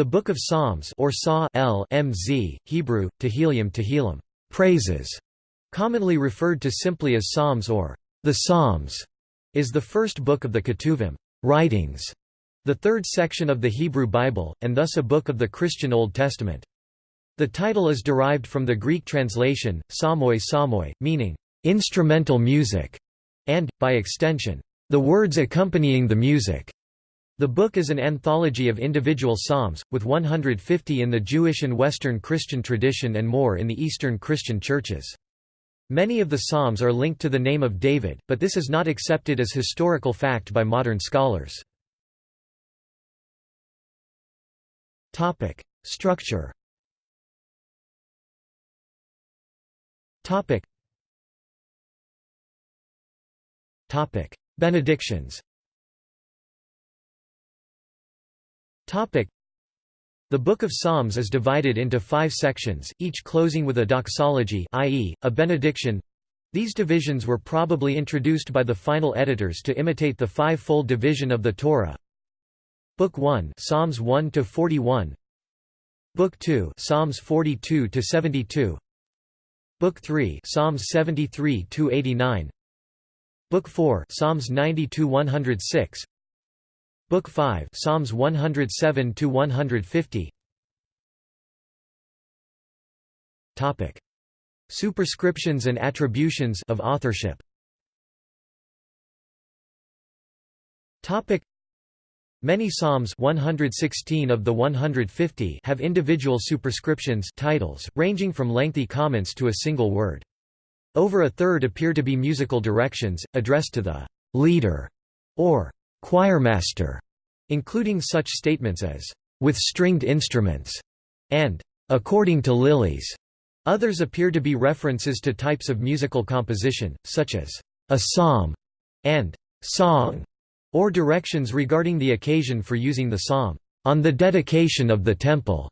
The Book of Psalms or Psa L MZ, Hebrew, Tehillim Tehillim, praises, commonly referred to simply as Psalms or the Psalms, is the first book of the Ketuvim writings, the third section of the Hebrew Bible, and thus a book of the Christian Old Testament. The title is derived from the Greek translation, psalmoi psalmoi, meaning, "...instrumental music", and, by extension, "...the words accompanying the music". The book is an anthology of individual psalms, with 150 in the Jewish and Western Christian tradition and more in the Eastern Christian churches. Many of the psalms are linked to the name of David, but this is not accepted as historical fact by modern scholars. Structure Topic. Topic. Benedictions The Book of Psalms is divided into five sections, each closing with a doxology i.e., a benediction. These divisions were probably introduced by the final editors to imitate the five-fold division of the Torah. Book 1 Psalms 1 to 41 Book 2 Psalms 42 to 72 Book 3 Psalms 73 to 89 Book 4 Psalms 90 to 106 Book 5 Psalms 107 to 150 Topic. Superscriptions and attributions of authorship. Topic. Many psalms 116 of the 150 have individual superscriptions titles, ranging from lengthy comments to a single word. Over a third appear to be musical directions, addressed to the «leader» or «choirmaster», including such statements as «with stringed instruments» and «according to lilies». Others appear to be references to types of musical composition, such as «a psalm» and «song» or directions regarding the occasion for using the psalm, on the dedication of the temple,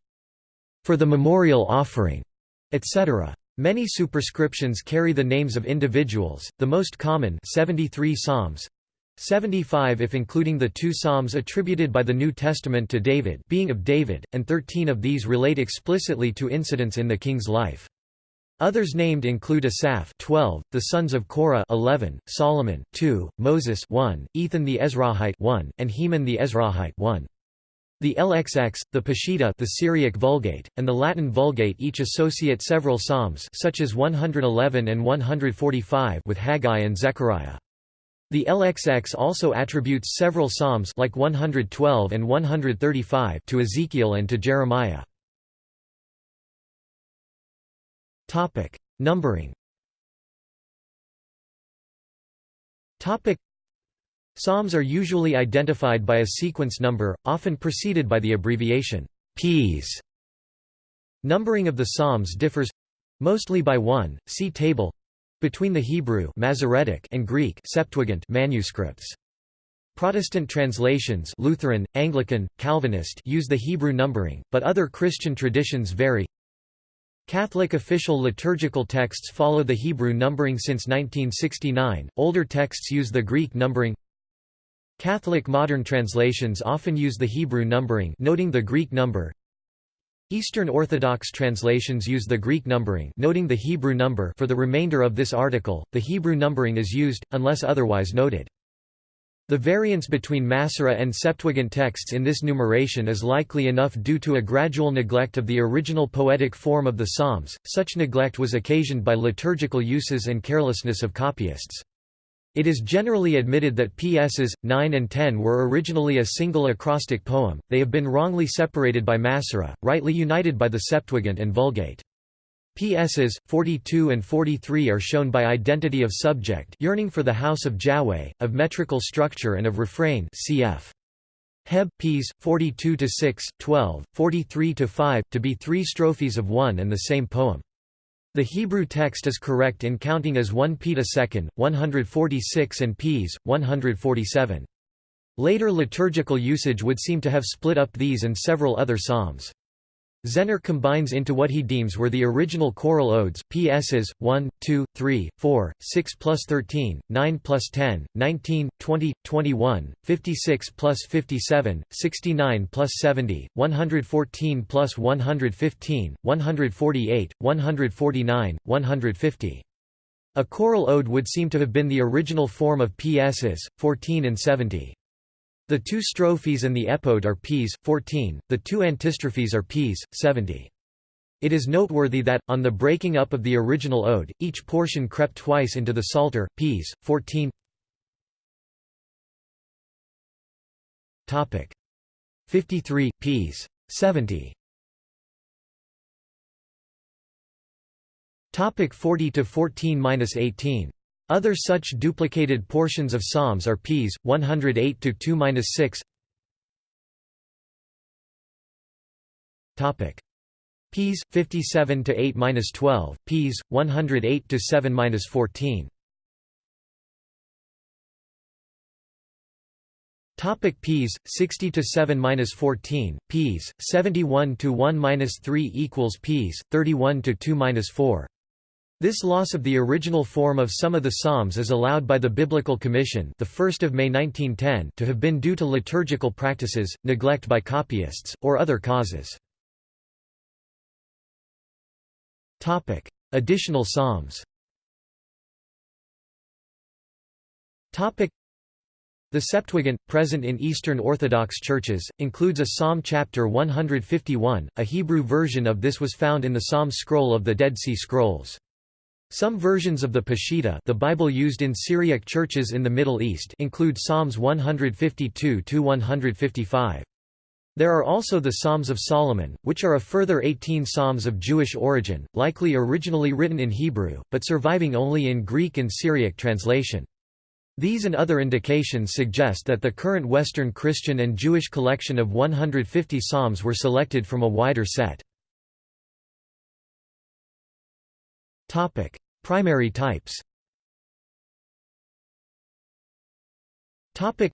for the memorial offering, etc. Many superscriptions carry the names of individuals, the most common 73 psalms, 75 if including the two psalms attributed by the New Testament to David being of David, and 13 of these relate explicitly to incidents in the king's life. Others named include Asaph 12, the sons of Korah 11, Solomon 2, Moses 1, Ethan the Ezrahite 1, and Heman the Ezrahite 1. The LXX, the Peshitta the Syriac Vulgate, and the Latin Vulgate each associate several psalms such as 111 and 145 with Haggai and Zechariah. The LXX also attributes several psalms like 112 and 135 to Ezekiel and to Jeremiah. Topic: Numbering. Topic: Psalms are usually identified by a sequence number, often preceded by the abbreviation Ps. Numbering of the Psalms differs mostly by one. See table between the Hebrew Masoretic and Greek Septuagint manuscripts. Protestant translations Lutheran, Anglican, Calvinist use the Hebrew numbering, but other Christian traditions vary. Catholic official liturgical texts follow the Hebrew numbering since 1969, older texts use the Greek numbering Catholic modern translations often use the Hebrew numbering noting the Greek number Eastern Orthodox translations use the Greek numbering noting the Hebrew number for the remainder of this article, the Hebrew numbering is used, unless otherwise noted. The variance between Masorah and Septuagint texts in this numeration is likely enough due to a gradual neglect of the original poetic form of the Psalms, such neglect was occasioned by liturgical uses and carelessness of copyists. It is generally admitted that PSs. 9 and 10 were originally a single acrostic poem, they have been wrongly separated by Masorah, rightly united by the Septuagint and Vulgate. PSs. 42 and 43 are shown by identity of subject yearning for the house of Yahweh, of metrical structure and of refrain cf. Heb. Ps. 42 to 6, 12, 43 to 5 to be three strophes of one and the same poem. The Hebrew text is correct in counting as 1 peta second, 146 and ps. 147. Later liturgical usage would seem to have split up these and several other psalms. Zenner combines into what he deems were the original choral odes, PSs, 1, 2, 3, 4, 6 plus 13, 9 plus 10, 19, 20, 21, 56 plus 57, 69 plus 70, 114 plus 115, 148, 149, 150. A choral ode would seem to have been the original form of PSs, 14 and 70. The two strophes and the epode are ps. 14, the two antistrophes are ps. 70. It is noteworthy that, on the breaking up of the original ode, each portion crept twice into the Psalter, ps. 14 53, ps. 70 40 to 14-18 other such duplicated portions of Psalms are Ps. 108 to 2-6. Topic: Ps. 57 to 8-12, Ps. 108 to 7-14. Topic Ps 60 to 7 minus 14 Ps 71 to 1 minus 3 equals Ps 31 to 2 minus 4 this loss of the original form of some of the psalms is allowed by the Biblical Commission, the 1st of May 1910, to have been due to liturgical practices, neglect by copyists, or other causes. Topic: Additional psalms. Topic: The Septuagint, present in Eastern Orthodox churches, includes a Psalm chapter 151. A Hebrew version of this was found in the Psalm scroll of the Dead Sea Scrolls. Some versions of the Peshitta the Bible used in Syriac churches in the Middle East include Psalms 152–155. There are also the Psalms of Solomon, which are a further 18 psalms of Jewish origin, likely originally written in Hebrew, but surviving only in Greek and Syriac translation. These and other indications suggest that the current Western Christian and Jewish collection of 150 psalms were selected from a wider set. Topic: Primary types. Topic: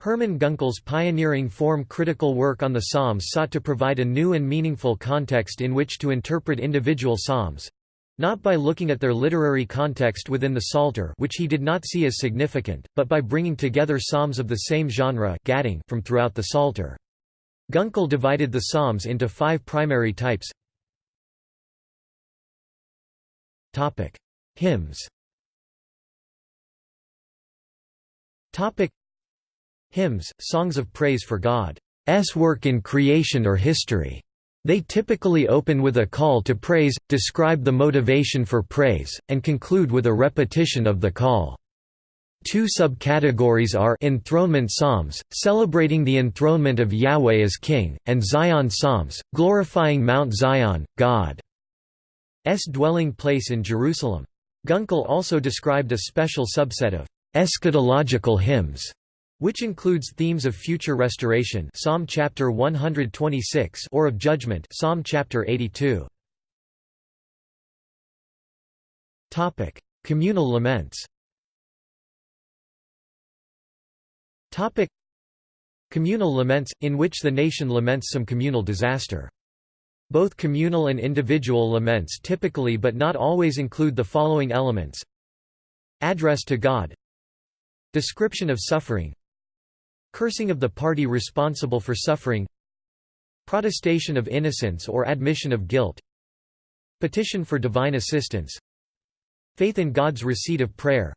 Hermann Gunkel's pioneering form-critical work on the Psalms sought to provide a new and meaningful context in which to interpret individual psalms, not by looking at their literary context within the Psalter which he did not see as significant, but by bringing together psalms of the same genre from throughout the Psalter. Gunkel divided the psalms into five primary types Topic: Hymns. Topic: Hymns, songs of praise for God's work in creation or history. They typically open with a call to praise, describe the motivation for praise, and conclude with a repetition of the call. Two subcategories are enthronement psalms, celebrating the enthronement of Yahweh as King, and Zion psalms, glorifying Mount Zion, God. Dwelling place in Jerusalem. Gunkel also described a special subset of eschatological hymns, which includes themes of future restoration Psalm chapter 126 or of judgment Psalm chapter 82. Topic: Communal laments. Topic: Communal laments in which the nation laments some communal disaster. Both communal and individual laments typically but not always include the following elements. Address to God. Description of suffering. Cursing of the party responsible for suffering. Protestation of innocence or admission of guilt. Petition for divine assistance. Faith in God's receipt of prayer.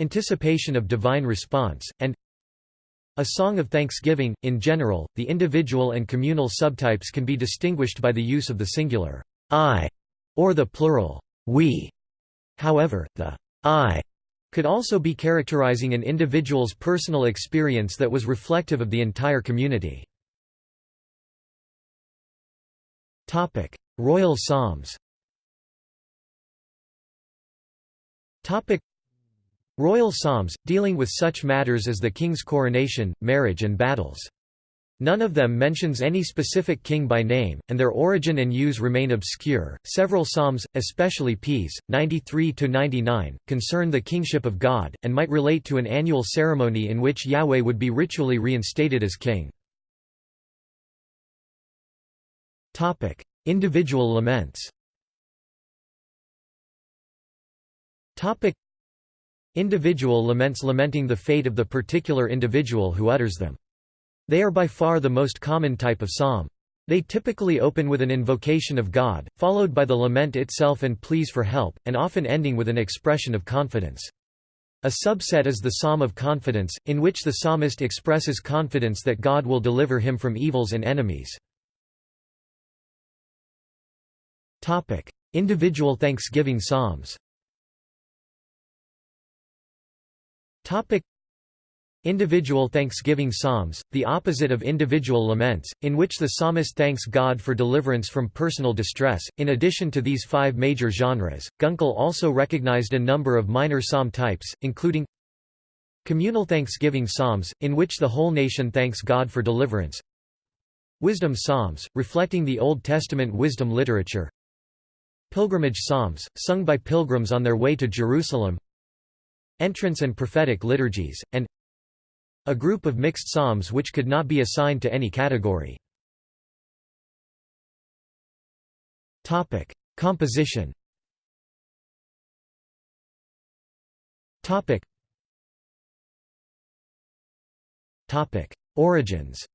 Anticipation of divine response, and a song of thanksgiving, in general, the individual and communal subtypes can be distinguished by the use of the singular I or the plural we. However, the I could also be characterizing an individual's personal experience that was reflective of the entire community. Topic: Royal Psalms Royal psalms, dealing with such matters as the king's coronation, marriage and battles. None of them mentions any specific king by name, and their origin and use remain obscure. Several psalms, especially Ps. 93 to 99, concern the kingship of God and might relate to an annual ceremony in which Yahweh would be ritually reinstated as king. Individual laments. Individual laments lamenting the fate of the particular individual who utters them. They are by far the most common type of psalm. They typically open with an invocation of God, followed by the lament itself and pleas for help, and often ending with an expression of confidence. A subset is the Psalm of Confidence, in which the psalmist expresses confidence that God will deliver him from evils and enemies. Individual thanksgiving psalms Individual thanksgiving psalms, the opposite of individual laments, in which the psalmist thanks God for deliverance from personal distress. In addition to these five major genres, Gunkel also recognized a number of minor psalm types, including communal thanksgiving psalms, in which the whole nation thanks God for deliverance, wisdom psalms, reflecting the Old Testament wisdom literature, Pilgrimage psalms, sung by pilgrims on their way to Jerusalem Entrance and prophetic liturgies, and a group of mixed psalms which could not be assigned to any category. Composition Origins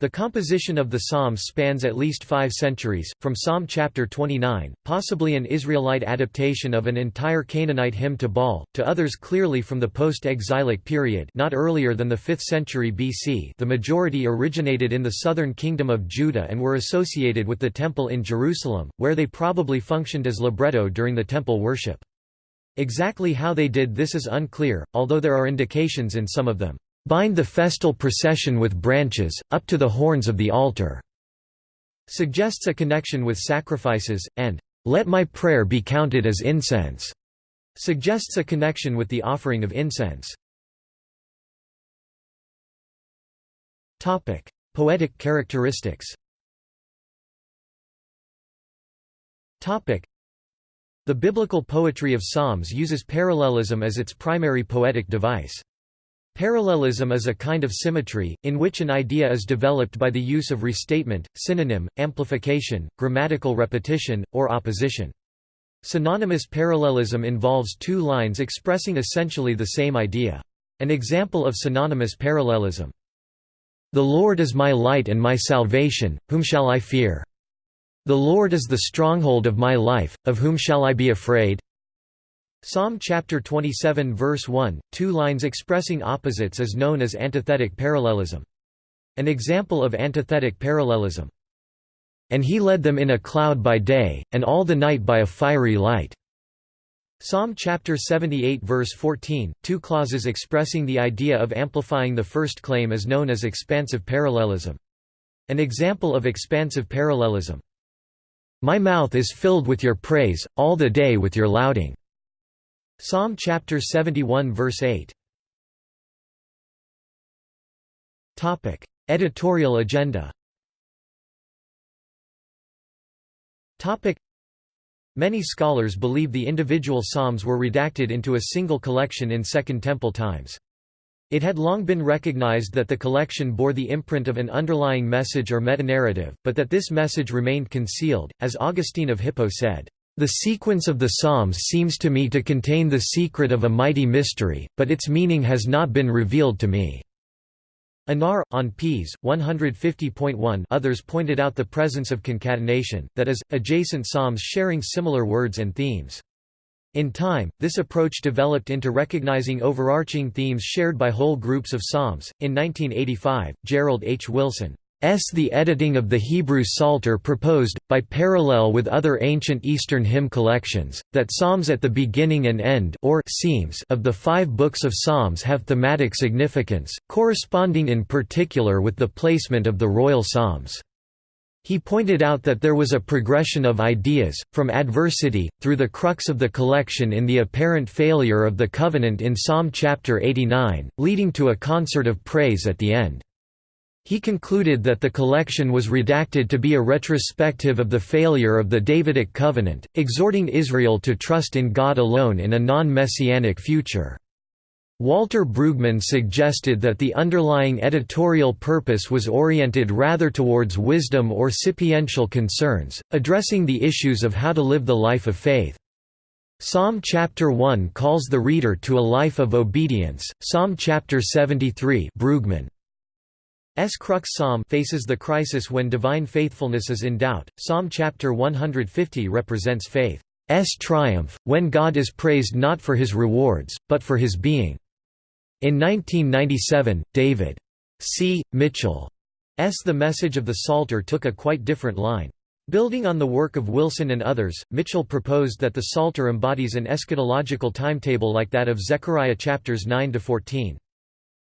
the composition of the Psalms spans at least five centuries, from Psalm chapter 29, possibly an Israelite adaptation of an entire Canaanite hymn to Baal, to others clearly from the post-exilic period not earlier than the 5th century BC the majority originated in the southern kingdom of Judah and were associated with the Temple in Jerusalem, where they probably functioned as libretto during the temple worship. Exactly how they did this is unclear, although there are indications in some of them. Bind the festal procession with branches, up to the horns of the altar", suggests a connection with sacrifices, and "let my prayer be counted as incense", suggests a connection with the offering of incense. Poetic characteristics The biblical poetry of Psalms uses parallelism as its primary poetic device. Parallelism is a kind of symmetry, in which an idea is developed by the use of restatement, synonym, amplification, grammatical repetition, or opposition. Synonymous parallelism involves two lines expressing essentially the same idea. An example of synonymous parallelism. The Lord is my light and my salvation, whom shall I fear? The Lord is the stronghold of my life, of whom shall I be afraid? Psalm chapter 27 verse 1, two lines expressing opposites is known as antithetic parallelism. An example of antithetic parallelism. And he led them in a cloud by day, and all the night by a fiery light. Psalm chapter 78 verse 14, two clauses expressing the idea of amplifying the first claim is known as expansive parallelism. An example of expansive parallelism. My mouth is filled with your praise, all the day with your lauding. Psalm chapter 71 verse 8. Topic: Editorial agenda. Topic: Many scholars believe the individual psalms were redacted into a single collection in Second Temple times. It had long been recognized that the collection bore the imprint of an underlying message or metanarrative, but that this message remained concealed, as Augustine of Hippo said. The sequence of the Psalms seems to me to contain the secret of a mighty mystery, but its meaning has not been revealed to me. Anar, on ps. 150.1 others pointed out the presence of concatenation, that is, adjacent psalms sharing similar words and themes. In time, this approach developed into recognizing overarching themes shared by whole groups of psalms. In 1985, Gerald H. Wilson S. The editing of the Hebrew Psalter proposed, by parallel with other ancient Eastern hymn collections, that psalms at the beginning and end or seams of the five books of Psalms have thematic significance, corresponding in particular with the placement of the royal psalms. He pointed out that there was a progression of ideas, from adversity, through the crux of the collection in the apparent failure of the covenant in Psalm chapter 89, leading to a concert of praise at the end. He concluded that the collection was redacted to be a retrospective of the failure of the Davidic covenant, exhorting Israel to trust in God alone in a non-messianic future. Walter Brueggemann suggested that the underlying editorial purpose was oriented rather towards wisdom or sapiential concerns, addressing the issues of how to live the life of faith. Psalm chapter 1 calls the reader to a life of obedience. Psalm chapter 73 Brueggemann S. crux psalm faces the crisis when divine faithfulness is in doubt. Psalm chapter 150 represents faith's triumph, when God is praised not for his rewards, but for his being. In 1997, David C. Mitchell's The Message of the Psalter took a quite different line. Building on the work of Wilson and others, Mitchell proposed that the Psalter embodies an eschatological timetable like that of Zechariah chapters 9 to 14.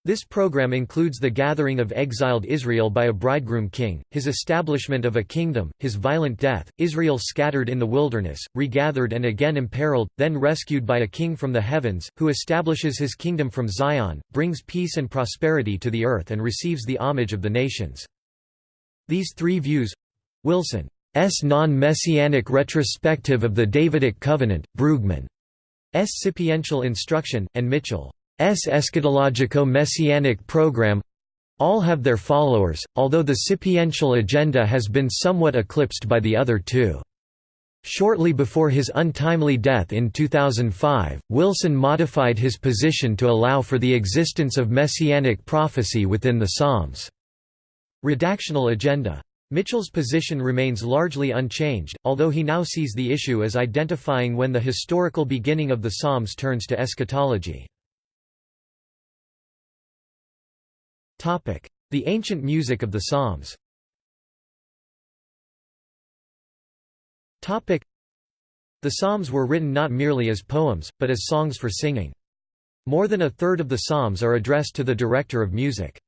This program includes the gathering of exiled Israel by a bridegroom king, his establishment of a kingdom, his violent death, Israel scattered in the wilderness, regathered and again imperiled, then rescued by a king from the heavens, who establishes his kingdom from Zion, brings peace and prosperity to the earth and receives the homage of the nations. These three views—Wilson's non-messianic retrospective of the Davidic covenant, Brueggemann's sapiential instruction, and Mitchell eschatologico-messianic program all have their followers, although the sapiential agenda has been somewhat eclipsed by the other two. Shortly before his untimely death in 2005, Wilson modified his position to allow for the existence of messianic prophecy within the Psalms. Redactional agenda. Mitchell's position remains largely unchanged, although he now sees the issue as identifying when the historical beginning of the Psalms turns to eschatology. The ancient music of the Psalms The Psalms were written not merely as poems, but as songs for singing. More than a third of the Psalms are addressed to the director of music.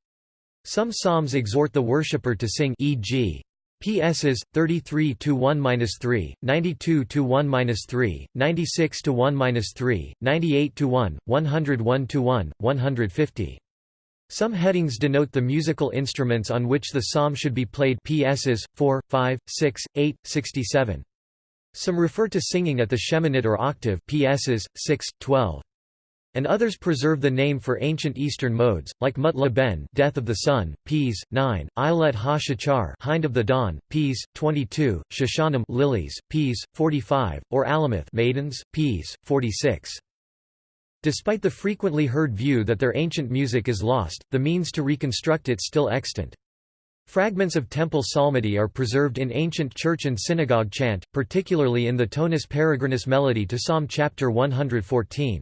Some Psalms exhort the worshipper to sing e.g. PSs 33 to 1-3, 92 to 1-3, 96 to 1-3, 98 to 1, 101 to 1, 150. Some headings denote the musical instruments on which the psalm should be played PSs, 4, 5, 6, 8, 67. Some refer to singing at the sheminit or octave PSs, 6, 12. And others preserve the name for ancient Eastern modes, like Mut Ben Death of the Sun, Ps. 9, Ilet ha-Shachar Hind of the Dawn, Ps. 22, Shoshanim Lilies, Ps. 45, or Alamoth Maidens, Ps. 46. Despite the frequently heard view that their ancient music is lost, the means to reconstruct it still extant. Fragments of temple psalmody are preserved in ancient church and synagogue chant, particularly in the tonus peregrinus melody to Psalm chapter 114.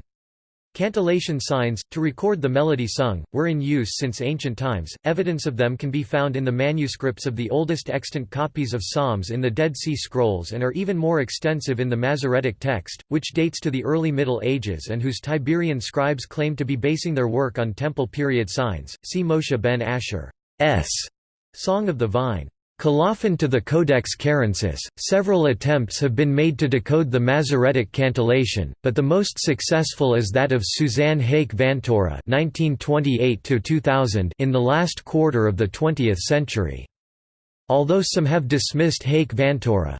Cantillation signs, to record the melody sung, were in use since ancient times. Evidence of them can be found in the manuscripts of the oldest extant copies of Psalms in the Dead Sea Scrolls and are even more extensive in the Masoretic text, which dates to the early Middle Ages and whose Tiberian scribes claim to be basing their work on temple period signs. See Moshe ben Asher's Song of the Vine. Colophon to the Codex Cairensis. Several attempts have been made to decode the Masoretic cantillation, but the most successful is that of Suzanne Hayk Vantoura (1928–2000) in the last quarter of the 20th century. Although some have dismissed Hayk Vantoura's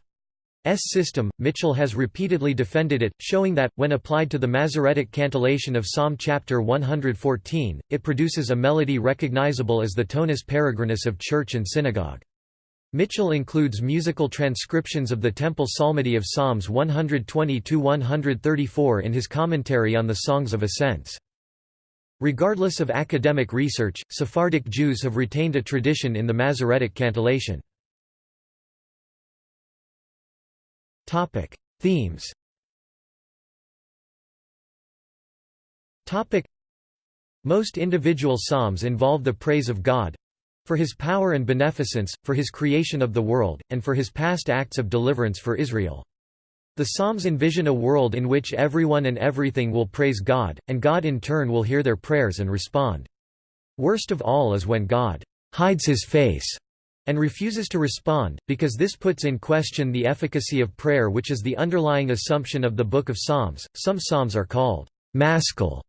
system, Mitchell has repeatedly defended it, showing that, when applied to the Masoretic cantillation of Psalm chapter 114, it produces a melody recognizable as the tonus peregrinus of church and synagogue. Mitchell includes musical transcriptions of the Temple Psalmody of Psalms 120–134 in his commentary on the Songs of Ascents. Regardless of academic research, Sephardic Jews have retained a tradition in the Masoretic cantillation. Themes Most individual psalms involve the praise of God, for his power and beneficence, for his creation of the world, and for his past acts of deliverance for Israel. The Psalms envision a world in which everyone and everything will praise God, and God in turn will hear their prayers and respond. Worst of all is when God hides his face and refuses to respond, because this puts in question the efficacy of prayer which is the underlying assumption of the Book of Psalms. Some psalms are called maskil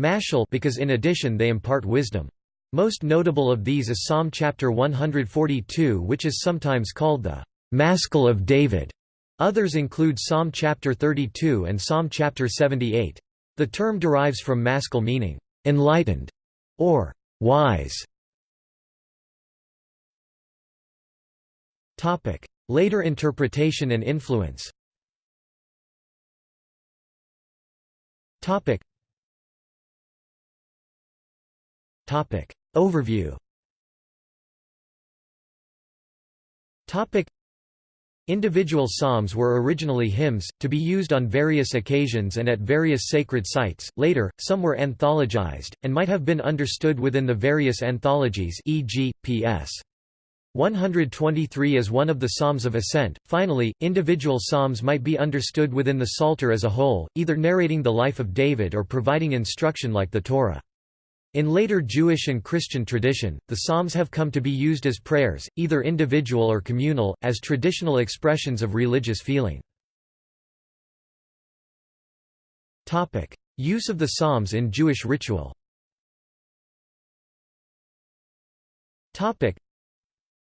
mashal because in addition they impart wisdom. Most notable of these is Psalm chapter 142 which is sometimes called the Maskil of David. Others include Psalm chapter 32 and Psalm chapter 78. The term derives from maskil meaning, enlightened, or wise. Topic: Later interpretation and influence. Topic. Topic. Overview. Topic. Individual psalms were originally hymns, to be used on various occasions and at various sacred sites. Later, some were anthologized, and might have been understood within the various anthologies e.g., P.S. 123 as one of the Psalms of Ascent. Finally, individual psalms might be understood within the Psalter as a whole, either narrating the life of David or providing instruction like the Torah. In later Jewish and Christian tradition, the Psalms have come to be used as prayers, either individual or communal, as traditional expressions of religious feeling. Use of the Psalms in Jewish ritual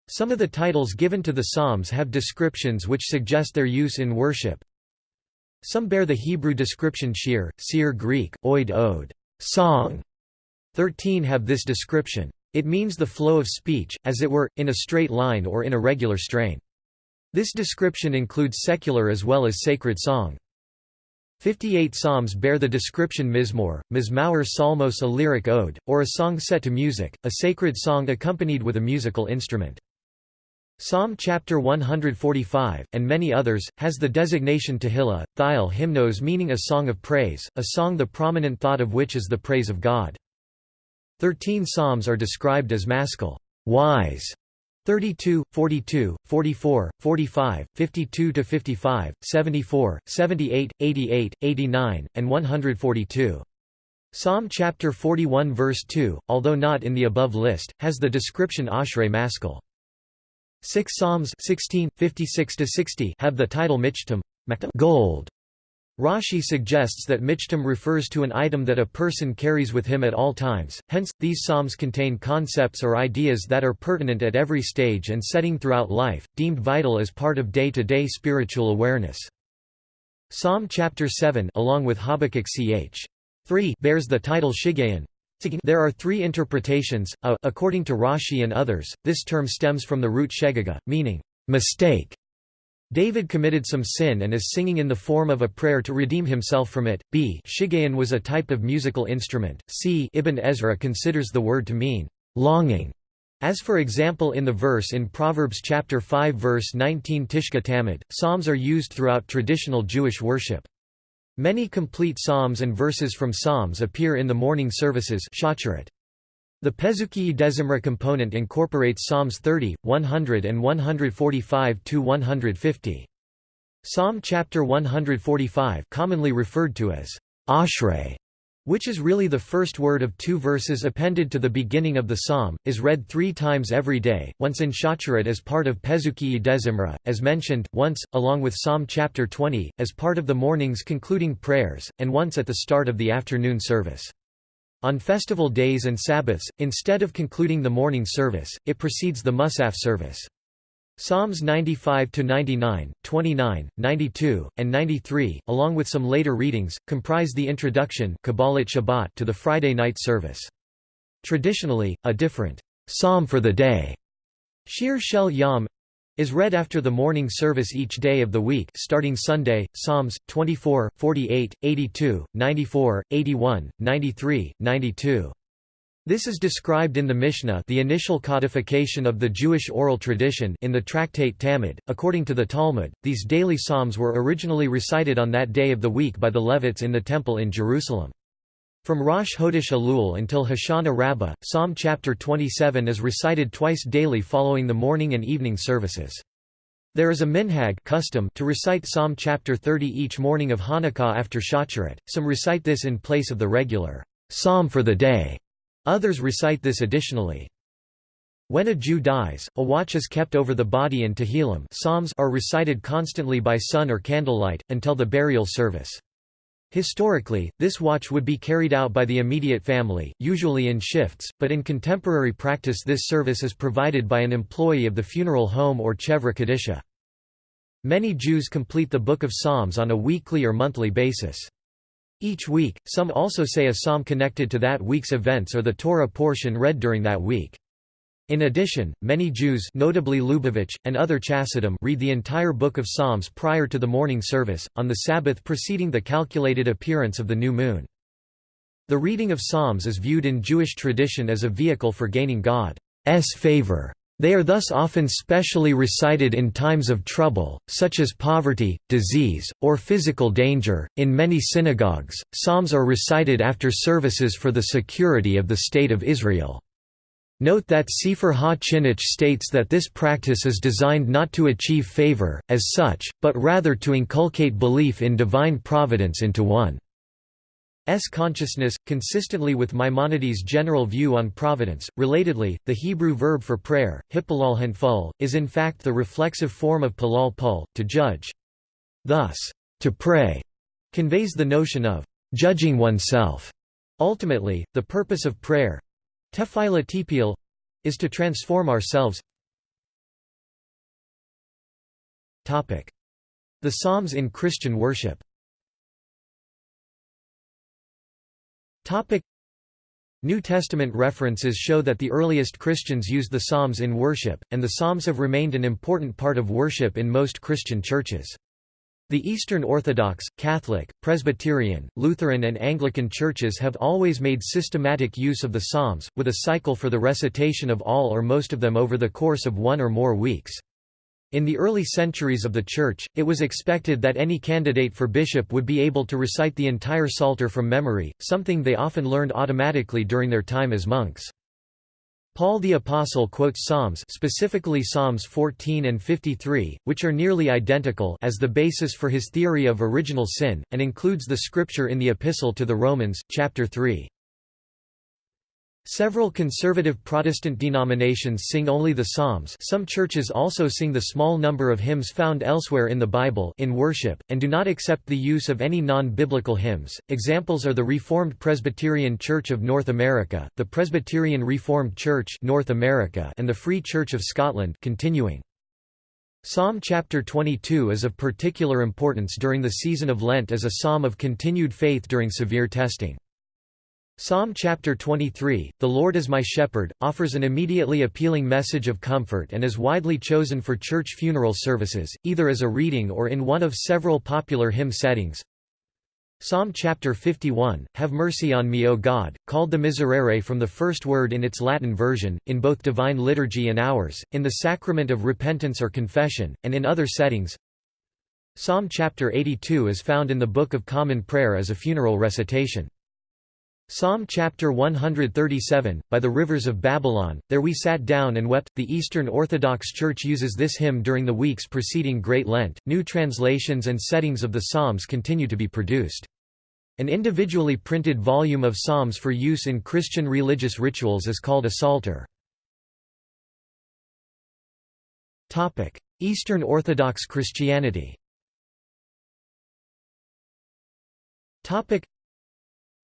Some of the titles given to the Psalms have descriptions which suggest their use in worship. Some bear the Hebrew description shir, seer Greek, oid ode, song, 13 have this description. It means the flow of speech, as it were, in a straight line or in a regular strain. This description includes secular as well as sacred song. 58 psalms bear the description mizmor, mizmauer psalmos a lyric ode, or a song set to music, a sacred song accompanied with a musical instrument. Psalm chapter 145, and many others, has the designation Tehillah, Thiel hymnos meaning a song of praise, a song the prominent thought of which is the praise of God. Thirteen psalms are described as maskil wise", 32, 42, 44, 45, 52 to 55, 74, 78, 88, 89, and 142. Psalm chapter 41 verse 2, although not in the above list, has the description Ashrei maskil. Six Psalms 16, 56 60 have the title Michtam gold, Rashi suggests that michtam refers to an item that a person carries with him at all times, hence, these psalms contain concepts or ideas that are pertinent at every stage and setting throughout life, deemed vital as part of day-to-day -day spiritual awareness. Psalm chapter 7 along with Habakkuk ch. 3 bears the title Shiggaion. There are three interpretations, a, according to Rashi and others, this term stems from the root shegaga, meaning, mistake, David committed some sin and is singing in the form of a prayer to redeem himself from it. B. Shiggaion was a type of musical instrument. C. Ibn Ezra considers the word to mean longing, as for example in the verse in Proverbs chapter 5 verse 19 Tishka Tamid. Psalms are used throughout traditional Jewish worship. Many complete psalms and verses from psalms appear in the morning services the Pesukei Dezimra component incorporates Psalms 30, 100 and 145–150. Psalm chapter 145 commonly referred to as Ashrei, which is really the first word of two verses appended to the beginning of the psalm, is read three times every day, once in Shacharit as part of Pesukei Dezimra, as mentioned, once, along with Psalm chapter 20, as part of the morning's concluding prayers, and once at the start of the afternoon service. On festival days and Sabbaths, instead of concluding the morning service, it precedes the Musaf service. Psalms 95–99, 29, 92, and 93, along with some later readings, comprise the introduction Shabbat to the Friday night service. Traditionally, a different psalm for the day, Shir Shel Yom, is read after the morning service each day of the week starting Sunday, Psalms, 24, 48, 82, 94, 81, 93, 92. This is described in the Mishnah the initial codification of the Jewish oral tradition in the tractate Tamid. According to the Talmud, these daily psalms were originally recited on that day of the week by the Levites in the Temple in Jerusalem. From Rosh Hodesh Elul until Hoshana Rabbah, Psalm chapter 27 is recited twice daily following the morning and evening services. There is a minhag custom to recite Psalm chapter 30 each morning of Hanukkah after Shacharit. Some recite this in place of the regular psalm for the day. Others recite this additionally. When a Jew dies, a watch is kept over the body and Tehillim psalms are recited constantly by sun or candlelight, until the burial service. Historically, this watch would be carried out by the immediate family, usually in shifts, but in contemporary practice this service is provided by an employee of the funeral home or chevra kadisha. Many Jews complete the Book of Psalms on a weekly or monthly basis. Each week, some also say a psalm connected to that week's events or the Torah portion read during that week. In addition, many Jews notably Lubavitch, and other Chassidim read the entire book of Psalms prior to the morning service, on the Sabbath preceding the calculated appearance of the new moon. The reading of Psalms is viewed in Jewish tradition as a vehicle for gaining God's favor. They are thus often specially recited in times of trouble, such as poverty, disease, or physical danger. In many synagogues, psalms are recited after services for the security of the State of Israel. Note that Sefer Ha-Chinuch states that this practice is designed not to achieve favor, as such, but rather to inculcate belief in divine providence into one. S consciousness, consistently with Maimonides' general view on providence. Relatedly, the Hebrew verb for prayer, hippalal hanful, is in fact the reflexive form of palal pul, to judge. Thus, to pray conveys the notion of judging oneself. Ultimately, the purpose of prayer tefillah is to transform ourselves. The Psalms in Christian worship New Testament references show that the earliest Christians used the Psalms in worship, and the Psalms have remained an important part of worship in most Christian churches. The Eastern Orthodox, Catholic, Presbyterian, Lutheran and Anglican churches have always made systematic use of the Psalms, with a cycle for the recitation of all or most of them over the course of one or more weeks. In the early centuries of the Church, it was expected that any candidate for bishop would be able to recite the entire Psalter from memory, something they often learned automatically during their time as monks. Paul the Apostle quotes Psalms specifically Psalms 14 and 53, which are nearly identical as the basis for his theory of original sin, and includes the scripture in the Epistle to the Romans, chapter 3. Several conservative Protestant denominations sing only the Psalms some churches also sing the small number of hymns found elsewhere in the Bible in worship, and do not accept the use of any non-biblical hymns. Examples are the Reformed Presbyterian Church of North America, the Presbyterian Reformed Church North America and the Free Church of Scotland continuing. Psalm chapter 22 is of particular importance during the season of Lent as a psalm of continued faith during severe testing. Psalm chapter 23, The Lord is my shepherd, offers an immediately appealing message of comfort and is widely chosen for church funeral services, either as a reading or in one of several popular hymn settings. Psalm chapter 51, Have mercy on me O God, called the Miserere from the first word in its Latin version, in both divine liturgy and hours, in the sacrament of repentance or confession, and in other settings. Psalm chapter 82 is found in the Book of Common Prayer as a funeral recitation. Psalm chapter 137, By the rivers of Babylon, there we sat down and wept. The Eastern Orthodox Church uses this hymn during the weeks preceding Great Lent. New translations and settings of the Psalms continue to be produced. An individually printed volume of Psalms for use in Christian religious rituals is called a Psalter. Eastern Orthodox Christianity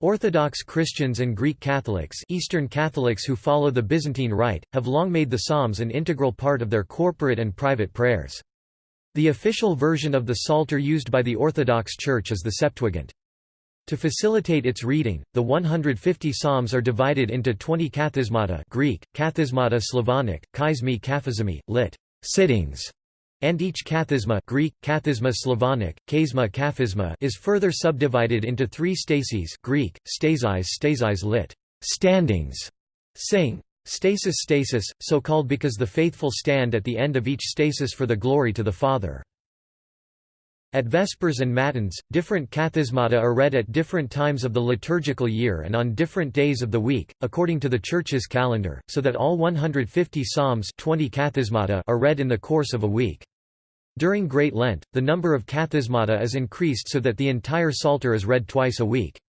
Orthodox Christians and Greek Catholics Eastern Catholics who follow the Byzantine Rite, have long made the Psalms an integral part of their corporate and private prayers. The official version of the Psalter used by the Orthodox Church is the Septuagint. To facilitate its reading, the 150 psalms are divided into 20 kathismata Greek, kathismata Slavonic, kaizmi kaphizmi, lit. sittings, and each kathisma Greek, kathisma Slavonic, kaisma kaphisma is further subdivided into three stases Greek, stasis stasis lit. standings, sing. Stasis stasis, so called because the faithful stand at the end of each stasis for the glory to the Father. At Vespers and Matins, different kathismata are read at different times of the liturgical year and on different days of the week, according to the Church's calendar, so that all 150 psalms 20 kathismata are read in the course of a week. During Great Lent, the number of kathismata is increased so that the entire Psalter is read twice a week.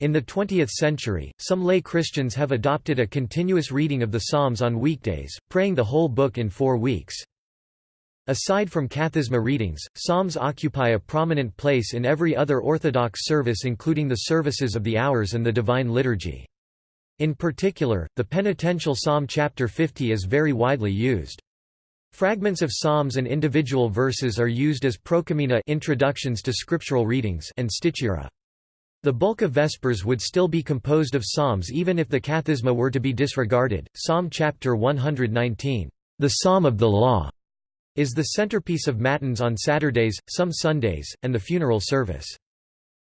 In the 20th century, some lay Christians have adopted a continuous reading of the Psalms on weekdays, praying the whole book in four weeks. Aside from kathisma readings, psalms occupy a prominent place in every other Orthodox service including the services of the hours and the Divine Liturgy. In particular, the penitential psalm chapter 50 is very widely used. Fragments of psalms and individual verses are used as prokeimena introductions to scriptural readings and stichera. The bulk of Vespers would still be composed of psalms even if the Kathisma were to be disregarded. Psalm chapter 119, the Psalm of the Law, is the centerpiece of Matins on Saturdays, some Sundays, and the funeral service.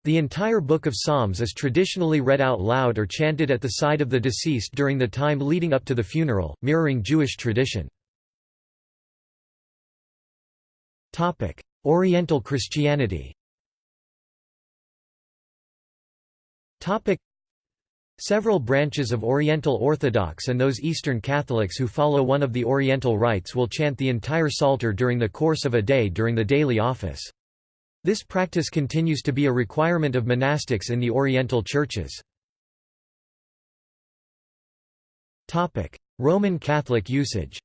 The entire Book of Psalms is traditionally read out loud or chanted at the side of the deceased during the time leading up to the funeral, mirroring Jewish tradition. Oriental Christianity. Several branches of Oriental Orthodox and those Eastern Catholics who follow one of the Oriental rites will chant the entire Psalter during the course of a day during the daily office. This practice continues to be a requirement of monastics in the Oriental churches. Roman Catholic usage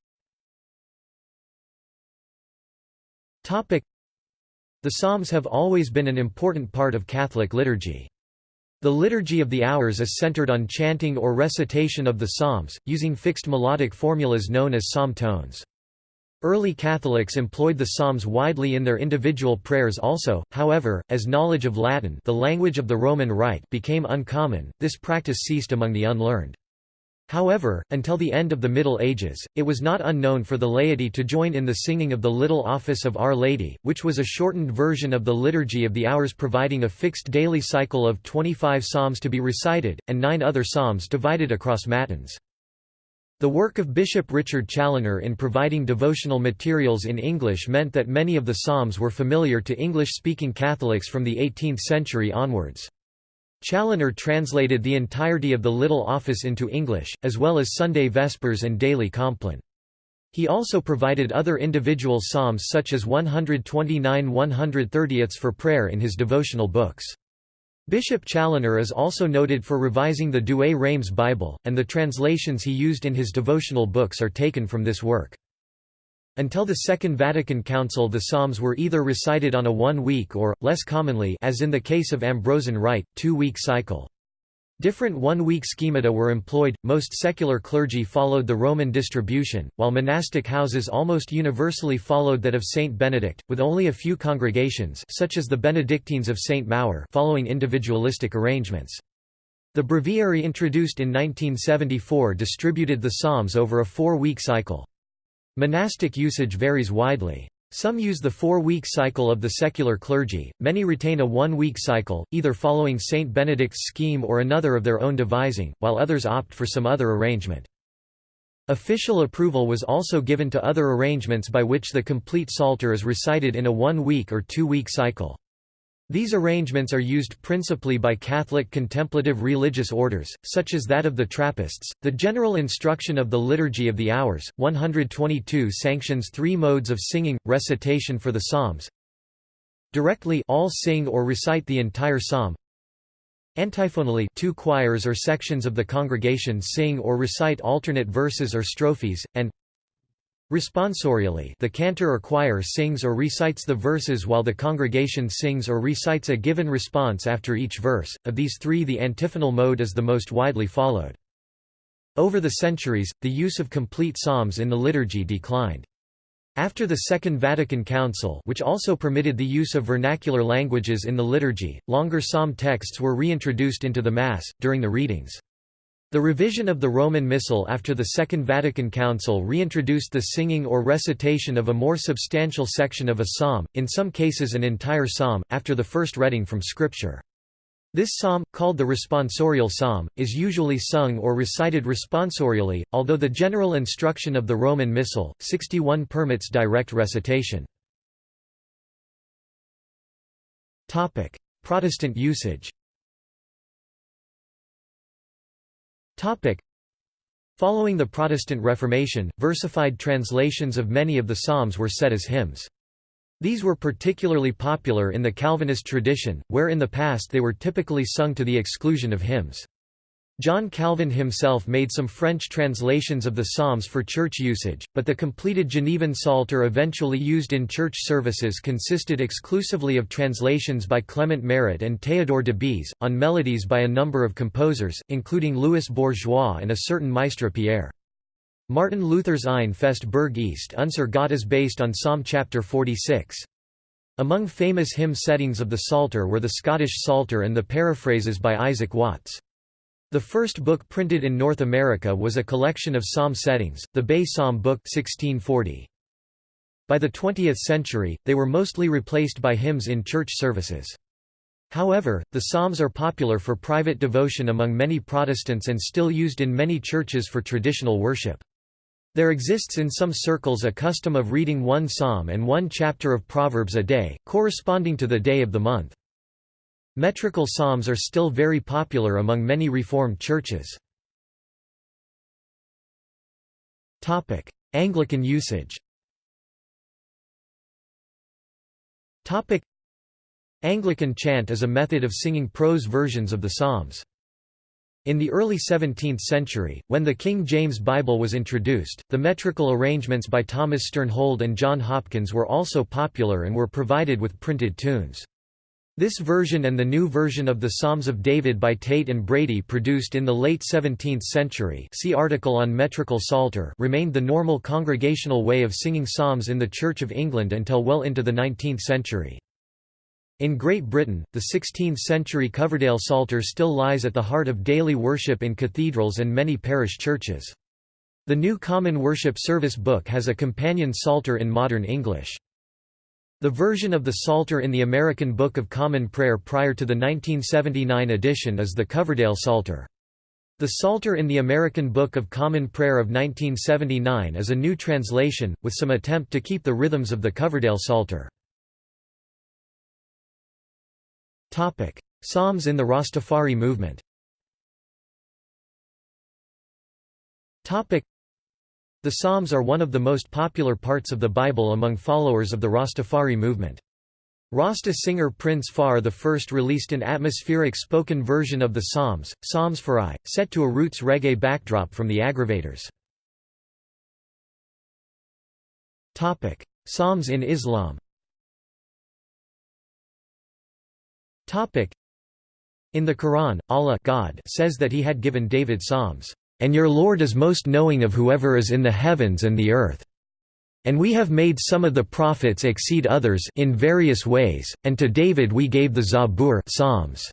The Psalms have always been an important part of Catholic liturgy. The Liturgy of the Hours is centered on chanting or recitation of the Psalms, using fixed melodic formulas known as psalm tones. Early Catholics employed the Psalms widely in their individual prayers also, however, as knowledge of Latin the language of the Roman Rite became uncommon, this practice ceased among the unlearned. However, until the end of the Middle Ages, it was not unknown for the laity to join in the singing of the Little Office of Our Lady, which was a shortened version of the Liturgy of the Hours providing a fixed daily cycle of 25 psalms to be recited, and nine other psalms divided across matins. The work of Bishop Richard Challoner in providing devotional materials in English meant that many of the psalms were familiar to English-speaking Catholics from the 18th century onwards. Challoner translated the entirety of the Little Office into English, as well as Sunday Vespers and Daily Compline. He also provided other individual psalms such as 129 130 for prayer in his devotional books. Bishop Challoner is also noted for revising the Douay-Rheims Bible, and the translations he used in his devotional books are taken from this work. Until the Second Vatican Council the Psalms were either recited on a one-week or, less commonly as in the case of Ambrosian Rite, two-week cycle. Different one-week schemata were employed, most secular clergy followed the Roman distribution, while monastic houses almost universally followed that of Saint Benedict, with only a few congregations such as the Benedictines of Saint Maur following individualistic arrangements. The breviary introduced in 1974 distributed the Psalms over a four-week cycle. Monastic usage varies widely. Some use the four-week cycle of the secular clergy, many retain a one-week cycle, either following Saint Benedict's scheme or another of their own devising, while others opt for some other arrangement. Official approval was also given to other arrangements by which the complete Psalter is recited in a one-week or two-week cycle. These arrangements are used principally by Catholic contemplative religious orders, such as that of the Trappists. The General Instruction of the Liturgy of the Hours, 122 sanctions three modes of singing, recitation for the Psalms. Directly all sing or recite the entire psalm. Antiphonally two choirs or sections of the congregation sing or recite alternate verses or strophes, and Responsorially the cantor or choir sings or recites the verses while the congregation sings or recites a given response after each verse, of these three the antiphonal mode is the most widely followed. Over the centuries, the use of complete psalms in the liturgy declined. After the Second Vatican Council which also permitted the use of vernacular languages in the liturgy, longer psalm texts were reintroduced into the Mass, during the readings. The revision of the Roman Missal after the Second Vatican Council reintroduced the singing or recitation of a more substantial section of a psalm, in some cases an entire psalm, after the first reading from Scripture. This psalm, called the responsorial psalm, is usually sung or recited responsorially, although the general instruction of the Roman Missal, 61 permits direct recitation. Protestant usage Following the Protestant Reformation, versified translations of many of the Psalms were set as hymns. These were particularly popular in the Calvinist tradition, where in the past they were typically sung to the exclusion of hymns. John Calvin himself made some French translations of the Psalms for church usage, but the completed Genevan Psalter eventually used in church services consisted exclusively of translations by Clement Marot and Théodore de Bèze, on melodies by a number of composers, including Louis Bourgeois and a certain Maistre Pierre. Martin Luther's Ein fest Burg ist unser Gott is based on Psalm chapter 46. Among famous hymn settings of the Psalter were the Scottish Psalter and the paraphrases by Isaac Watts. The first book printed in North America was a collection of psalm settings, the Bay Psalm Book 1640. By the 20th century, they were mostly replaced by hymns in church services. However, the Psalms are popular for private devotion among many Protestants and still used in many churches for traditional worship. There exists in some circles a custom of reading one psalm and one chapter of Proverbs a day, corresponding to the day of the month. Metrical psalms are still very popular among many Reformed churches. Anglican usage Anglican chant is a method of singing prose versions of the Psalms. In the early 17th century, when the King James Bible was introduced, the metrical arrangements by Thomas Sternhold and John Hopkins were also popular and were provided with printed tunes. This version and the new version of the Psalms of David by Tate and Brady produced in the late 17th century see article on metrical psalter remained the normal congregational way of singing psalms in the Church of England until well into the 19th century. In Great Britain, the 16th-century Coverdale Psalter still lies at the heart of daily worship in cathedrals and many parish churches. The New Common Worship Service Book has a companion Psalter in modern English. The version of the Psalter in the American Book of Common Prayer prior to the 1979 edition is the Coverdale Psalter. The Psalter in the American Book of Common Prayer of 1979 is a new translation, with some attempt to keep the rhythms of the Coverdale Psalter. Psalms in the Rastafari movement. The Psalms are one of the most popular parts of the Bible among followers of the Rastafari movement. Rasta singer Prince Far first released an atmospheric spoken version of the Psalms, Psalms for I, set to a roots reggae backdrop from the Aggravators. Psalms in Islam In the Quran, Allah God says that he had given David psalms, "...and your Lord is most knowing of whoever is in the heavens and the earth. And we have made some of the prophets exceed others in various ways, and to David we gave the Zabur psalms."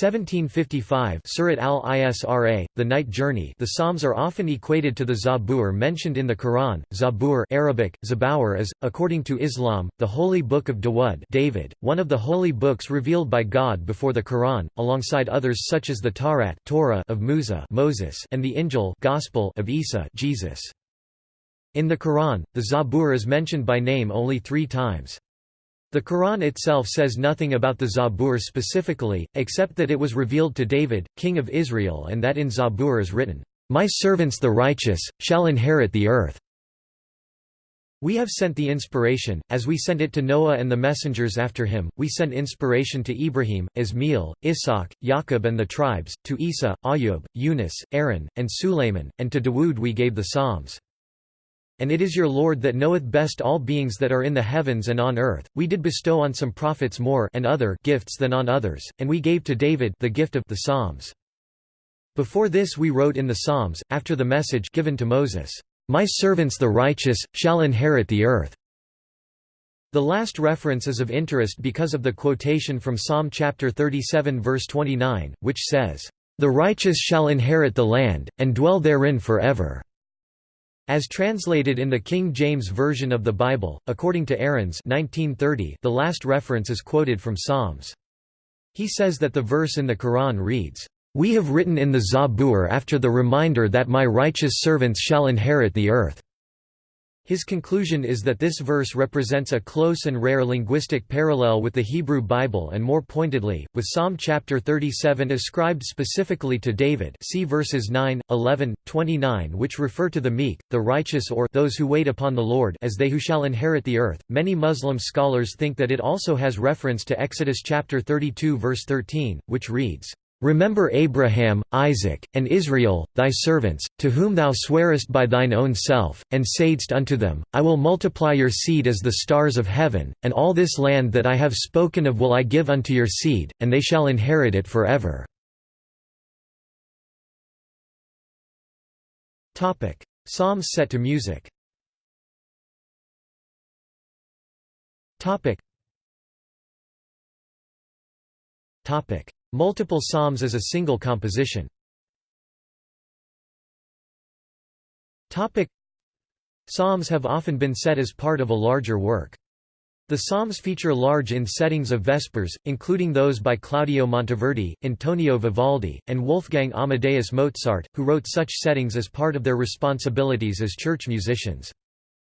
1755 Surat al-Isra, The Night Journey the Psalms are often equated to the Zabur mentioned in the Quran. Zabur Arabic, Zabawar is, according to Islam, the holy book of Dawud David, one of the holy books revealed by God before the Quran, alongside others such as the Tawrat Torah of Musa Moses and the Injil Gospel of Isa Jesus. In the Quran, the Zabur is mentioned by name only three times. The Quran itself says nothing about the Zabur specifically, except that it was revealed to David, king of Israel and that in Zabur is written, "'My servants the righteous, shall inherit the earth' We have sent the inspiration, as we sent it to Noah and the messengers after him, we sent inspiration to Ibrahim, Ismail, Ishaq, Yaqub and the tribes, to Isa, Ayub, Yunus, Aaron, and Sulayman, and to Dawood we gave the Psalms. And it is your Lord that knoweth best all beings that are in the heavens and on earth. We did bestow on some prophets more and other gifts than on others, and we gave to David the gift of the Psalms. Before this we wrote in the Psalms, after the message given to Moses, My servants the righteous, shall inherit the earth. The last reference is of interest because of the quotation from Psalm chapter 37 verse 29, which says, The righteous shall inherit the land, and dwell therein forever. As translated in the King James Version of the Bible, according to Aarons 1930, the last reference is quoted from Psalms. He says that the verse in the Quran reads, "'We have written in the Zabur after the reminder that my righteous servants shall inherit the earth." His conclusion is that this verse represents a close and rare linguistic parallel with the Hebrew Bible and more pointedly, with Psalm chapter 37 ascribed specifically to David see verses 9, 11, 29 which refer to the meek, the righteous or those who wait upon the Lord as they who shall inherit the earth. Many Muslim scholars think that it also has reference to Exodus chapter 32 verse 13, which reads, Remember Abraham, Isaac, and Israel, thy servants, to whom thou swarest by thine own self, and saidst unto them, I will multiply your seed as the stars of heaven, and all this land that I have spoken of will I give unto your seed, and they shall inherit it forever. Psalms set to music. Topic. Multiple psalms as a single composition. Psalms have often been set as part of a larger work. The Psalms feature large in settings of Vespers, including those by Claudio Monteverdi, Antonio Vivaldi, and Wolfgang Amadeus Mozart, who wrote such settings as part of their responsibilities as church musicians.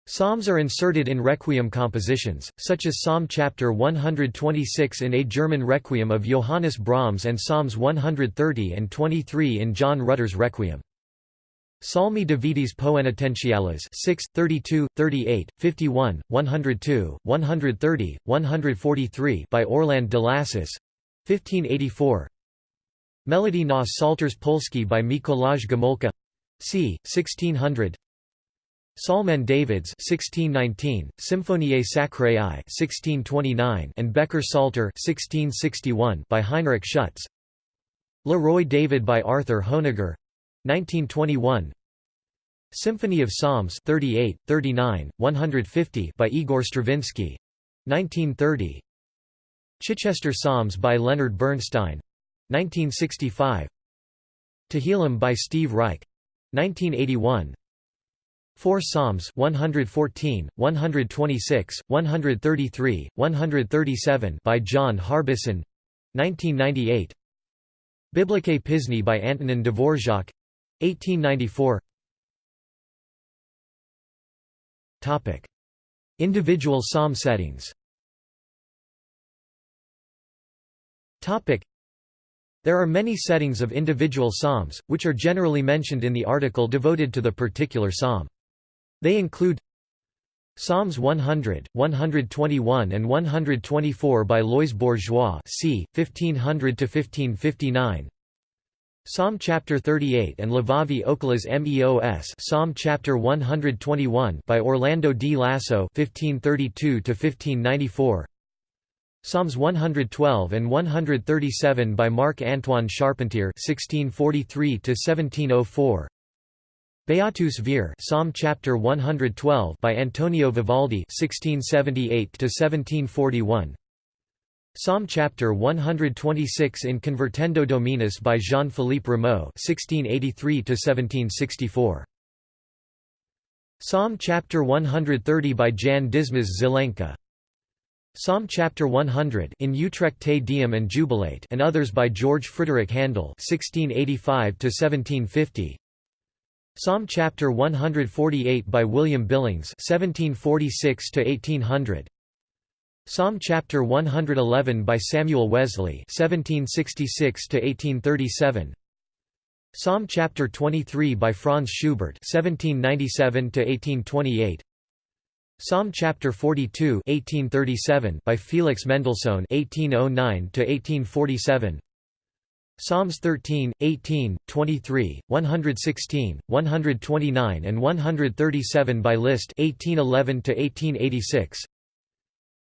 Psalms are inserted in requiem compositions, such as Psalm chapter 126 in a German requiem of Johannes Brahms and Psalms 130 and 23 in John Rutter's requiem. Psalmi Davidis Poenitentiales 6, 32, 38, 51, 102, 130, 143 by Orland de Lassus 1584 Melodie na Psałterz polski by Mikolaj Gomulka c. 1600 Psalmen Davids 1619, Symphoniae Sacrae 1629 and Becker Psalter 1661 by Heinrich Schütz. Le Roi David by Arthur Honegger 1921 Symphony of Psalms 38, 39, 150 by Igor Stravinsky 1930 Chichester Psalms by Leonard Bernstein 1965 Tehillim by Steve Reich 1981 Four Psalms 114, 126, 133, 137 by John Harbison 1998 Biblické písně by Antonin Dvorak 1894 Topic. Individual psalm settings. Topic. There are many settings of individual psalms, which are generally mentioned in the article devoted to the particular psalm. They include Psalms 100, 121 and 124 by Louis Bourgeois c. 1500–1559 Psalm chapter 38 and Levavi oculos meos Psalm chapter 121 by Orlando di Lasso 1532 1594 Psalms 112 and 137 by Marc Antoine Charpentier 1643 1704 Beatus Vir Psalm chapter 112 by Antonio Vivaldi 1678 1741 Psalm chapter 126 in Convertendo Dominus by Jean-Philippe Rameau 1683 1764 Psalm chapter 130 by Jan Dismas Zelenka. Psalm chapter 100 in Utrecht Te Deum and Jubilate and others by George Frideric Handel 1685 1750 Psalm chapter 148 by William Billings 1746 to 1800 Psalm chapter 111 by Samuel Wesley 1766 to 1837 Psalm chapter 23 by Franz Schubert 1797 to 1828 Psalm chapter 42 1837 by Felix Mendelssohn 1809 to 1847 Psalms 13, 18, 23, 116, 129 and 137 by Liszt 1811 1886.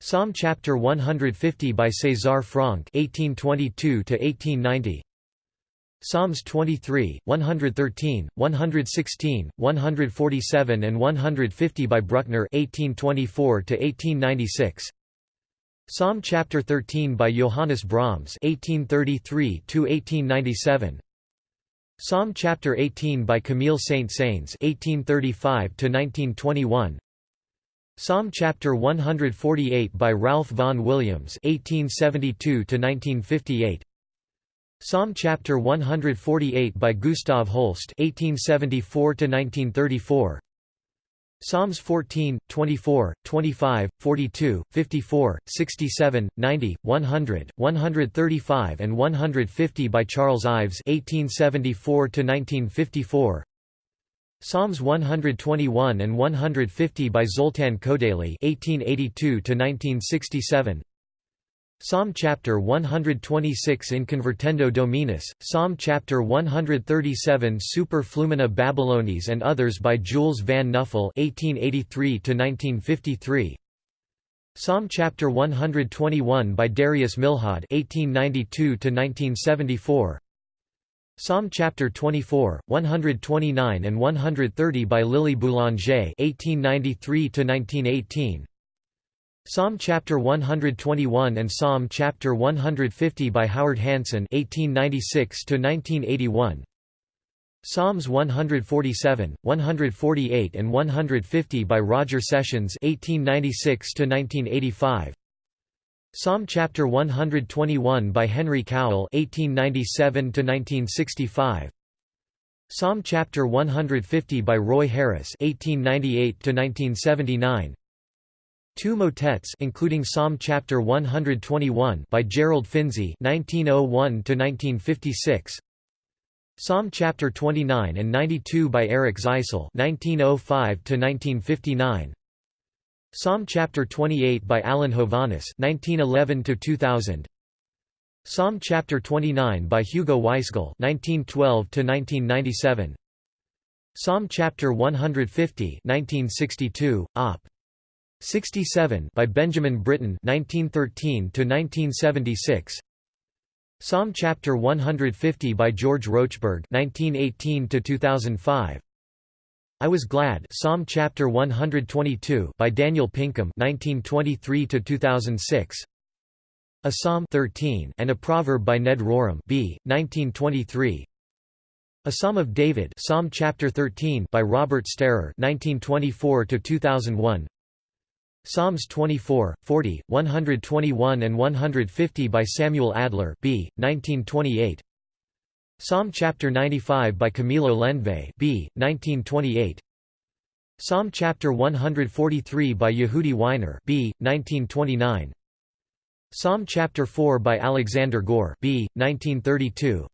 Psalm chapter 150 by César Franck 1822 1890. Psalms 23, 113, 116, 147 and 150 by Bruckner 1824 1896. Psalm chapter 13 by Johannes Brahms 1833 1897 Psalm chapter 18 by Camille Saint-Saëns 1835 1921 Psalm chapter 148 by Ralph Vaughan Williams 1872 1958 Psalm chapter 148 by Gustav Holst 1874 1934 Psalms 14, 24, 25, 42, 54, 67, 90, 100, 135 and 150 by Charles Ives 1874 1954. Psalms 121 and 150 by Zoltan Kodaly 1882 1967. Psalm chapter 126 in Convertendo Dominus, Psalm chapter 137 Super Flumina Babylonis and others by Jules van Nuffel (1883–1953). Psalm chapter 121 by Darius Milhaud (1892–1974). Psalm chapter 24, 129 and 130 by Lily Boulanger (1893–1918). Psalm chapter 121 and Psalm chapter 150 by Howard Hanson 1896 to 1981 Psalms 147, 148 and 150 by Roger Sessions 1896 to 1985 Psalm chapter 121 by Henry Cowell 1897 to 1965 Psalm chapter 150 by Roy Harris 1898 to 1979 Two motets including Psalm chapter 121 by Gerald Finzi 1901 to 1956 Psalm chapter 29 and 92 by Erich Zeisl 1905 to 1959 Psalm chapter 28 by Alan Hovhaness 1911 to 2000 Psalm chapter 29 by Hugo Weisgall 1912 to 1997 Psalm chapter 150 1962 op 67 by Benjamin Britten 1913 to 1976 Psalm chapter 150 by George Rochberg 1918 to 2005 I was glad Psalm chapter 122 by Daniel Pinkham 1923 to 2006 A Psalm 13 and a Proverb by Ned Rorem B 1923 A Psalm of David Psalm chapter 13 by Robert Starer 1924 to 2001 Psalms 24, 40, 121 and 150 by Samuel Adler B. 1928 Psalm chapter 95 by Camilo Lenve B. 1928 Psalm chapter 143 by Yehudi Wyner B. 1929 Psalm chapter 4 by Alexander Goehr B. 1932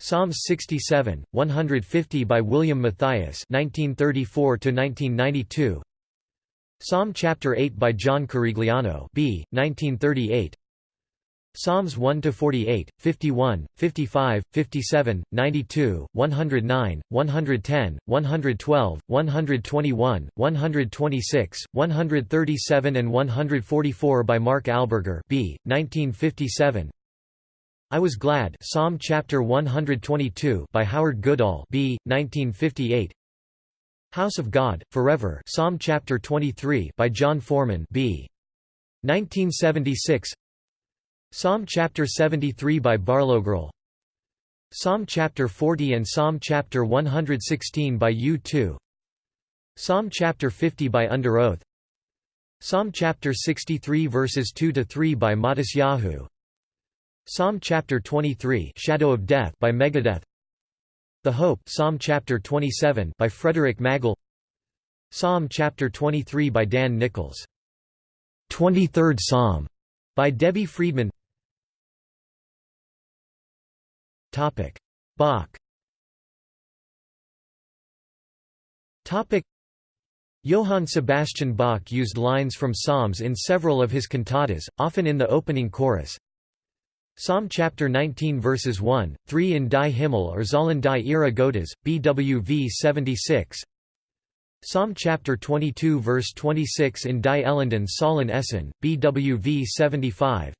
Psalms 67, 150 by William Mathias 1934 to 1992 Psalm chapter 8 by John Corigliano B. 1938 Psalms 1–48, 51, 55, 57, 92, 109, 110, 112, 121, 126, 137 and 144 by Mark Alburger B. 1957 I Was Glad Psalm chapter 122 by Howard Goodall B. 1958 House of God, Forever Psalm chapter 23 by Jon Foreman B. 1976 Psalm chapter 73 by Barlowgirl Psalm chapter 40 and Psalm chapter 116 by U2 Psalm chapter 50 by Under Oath. Psalm chapter 63 verses 2 to 3 by Matisyahu Psalm chapter 23 Shadow of Death by Megadeth the Hope Psalm chapter 27 by Frederik Magle. Psalm chapter 23 by Dan Nichols. 23rd Psalm by Debbie Friedman. Topic. Bach. Topic. Johann Sebastian Bach used lines from Psalms in several of his cantatas, often in the opening chorus, Psalm chapter 19 verses 1, 3 in Die Himmel erzählen die Ehre Gottes, BWV 76 Psalm chapter 22 verse 26 in Die Elenden Sollen Essen, BWV 75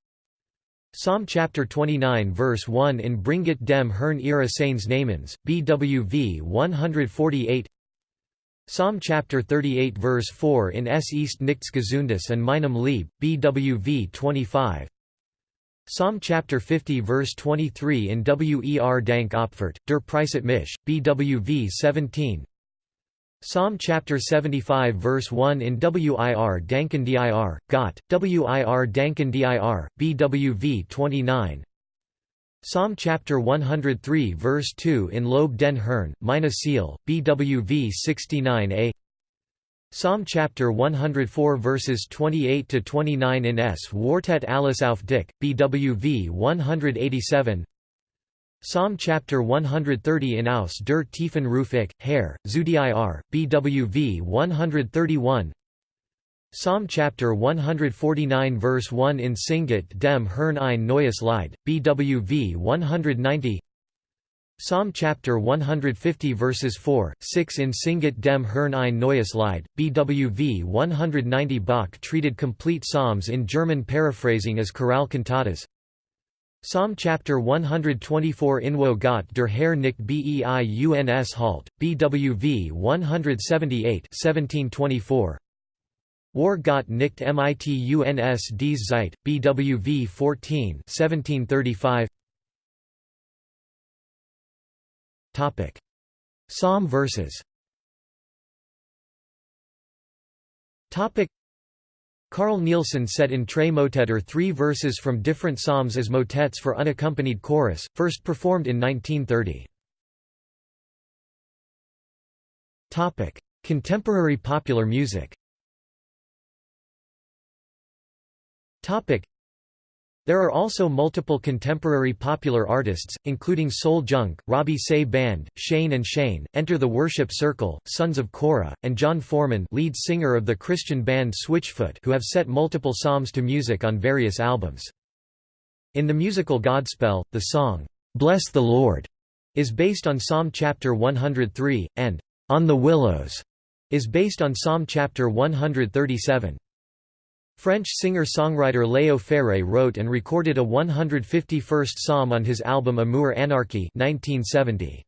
Psalm chapter 29 verse 1 in Bringet dem Herrn Ehre Seines Namens, BWV 148 Psalm chapter 38 verse 4 in Es ist nichts Gesundes an meinem Leib, BWV 25 Psalm chapter 50 verse 23 in Wer Dank Opfert, der Preiset mich, BWV 17 Psalm chapter 75 verse 1 in Wir Danken dir, Gott, Wir Danken dir, BWV 29 Psalm chapter 103 verse 2 in Lob den Herrn, meine BWV 69a Psalm chapter 104 verses 28 to 29 in Es Wartet alles auf dich, BWV 187. Psalm chapter 130 in Aus der tiefen Ruf ich, Herr, zu dir, BWV 131. Psalm chapter 149 verse 1 in Singet dem Herrn ein neues Lied, BWV 190. Psalm chapter 150 verses 4, 6 in Singet dem Herrn ein neues Lied, BWV 190 Bach treated complete psalms in German paraphrasing as chorale cantatas. Psalm chapter 124 Inwo Gott der Herr nicht Beiuns Halt, BWV 178 1724. War Gott nicht mit uns dies Zeit, BWV 14 1735 Psalm verses Carl Nielsen set in Tre Motetter three verses from different psalms as motets for unaccompanied chorus, first performed in 1930. Contemporary popular music there are also multiple contemporary popular artists, including Soul Junk, Robbie Seay Band, Shane and Shane, Enter the Worship Circle, Sons of Korah, and Jon Foreman lead singer of the Christian band Switchfoot who have set multiple psalms to music on various albums. In the musical Godspell, the song, "'Bless the Lord' is based on Psalm chapter 103, and "'On the Willows' is based on Psalm chapter 137. French singer-songwriter Léo Ferré wrote and recorded a 151st psalm on his album Amour Anarchie 1970.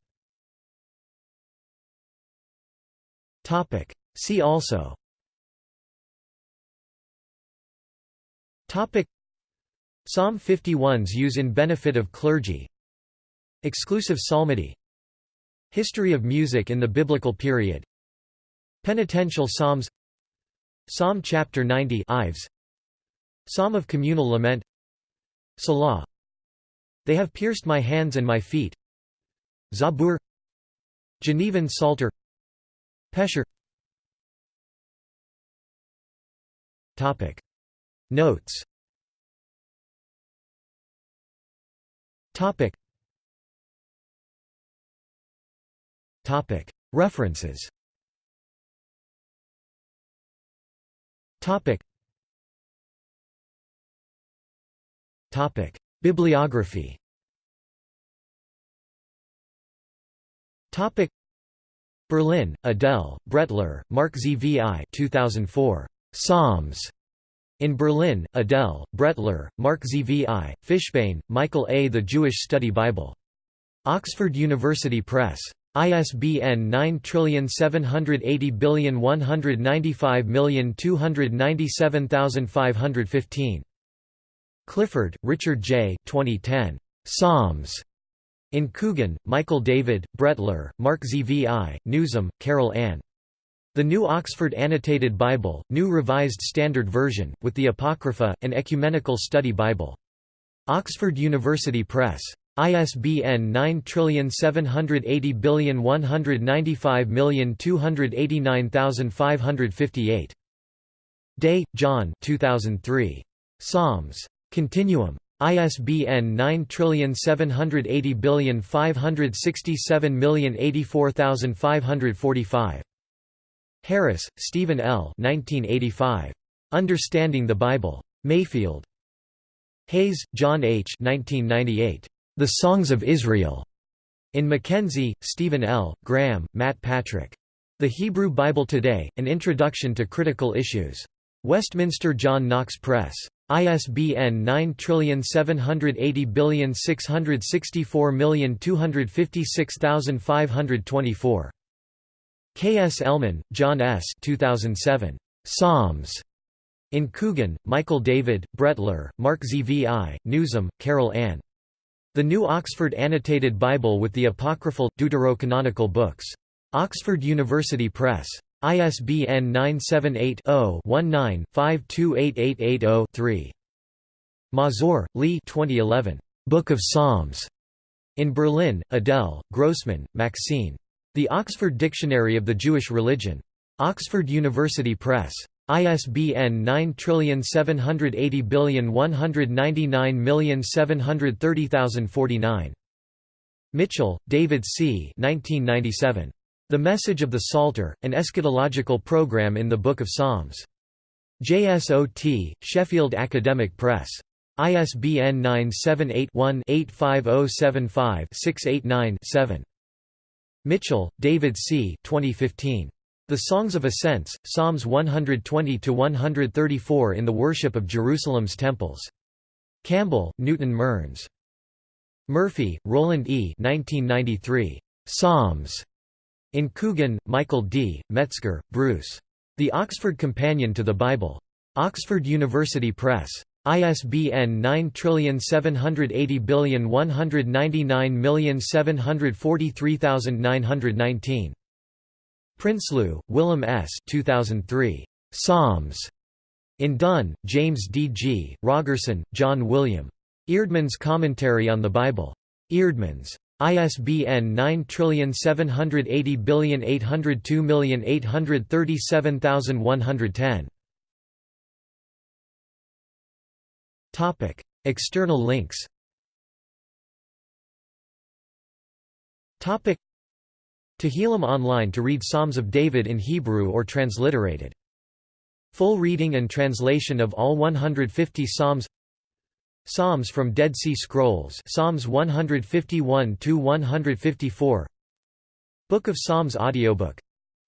See also. Psalm 51's use in benefit of clergy. Exclusive psalmody. History of music in the Biblical period. Penitential psalms Psalm chapter 90 Ives. Psalm of communal lament. Selah. They have pierced my hands and my feet. Zabur. Genevan Psalter. Pesher. Topic. Notes. Topic. Topic. References Topic. Topic. Bibliography Topic. Berlin, Adele, Brettler, Mark ZVI 2004. Psalms. In Berlin, Adele, Brettler, Mark ZVI, Fishbane, Michael A. The Jewish Study Bible. Oxford University Press. ISBN 9780195297515. Clifford, Richard J. 2010. Psalms. In Coogan, Michael David, Brettler, Mark ZVI, Newsom, Carol Ann. The New Oxford Annotated Bible, New Revised Standard Version, with the Apocrypha, an Ecumenical Study Bible. Oxford University Press. ISBN 9780195289558. Day, John 2003. Psalms. Continuum. ISBN 9780567084545. Harris, Stephen L. 1985. Understanding the Bible. Mayfield. Hayes, John H. 1998. The Songs of Israel. In Mackenzie, Stephen L., Graham, Matt Patrick. The Hebrew Bible Today, An Introduction to Critical Issues. Westminster John Knox Press. ISBN 9780664256524. Kselman, John S. 2007. Psalms. In Coogan, Michael David, Brettler, Mark ZVI, Newsom, Carol Ann. The New Oxford Annotated Bible with the Apocryphal, Deuterocanonical books. Oxford University Press. ISBN 978-0-19-528880-3. Mazur, Lee 2011. Book of Psalms. In Berlin, Adele, Grossman, Maxine. The Oxford Dictionary of the Jewish Religion. Oxford University Press. ISBN 9780199730049. Mitchell, David C. 1997. The Message of the Psalter, an Eschatological Program in the Book of Psalms. JSOT, Sheffield Academic Press. ISBN 978-1-85075-689-7. Mitchell, David C. 2015. The Songs of Ascents, Psalms 120–134 in the worship of Jerusalem's temples. Campbell, Newton Mearns. Murphy, Roland E. 1993. Psalms. In Coogan, Michael D., Metzger, Bruce. The Oxford Companion to the Bible. Oxford University Press. ISBN 9780199743919. Prinsloo, Willem S. 2003. Psalms. In Dunn, James D. G., Rogerson, John William. Eerdmans Commentary on the Bible. Eerdmans. ISBN 9780802837110. Topic: External links. Topic: Tehillim online to read Psalms of David in Hebrew or transliterated. Full reading and translation of all 150 Psalms. Psalms from Dead Sea Scrolls, Psalms 151 to 154. Book of Psalms audiobook.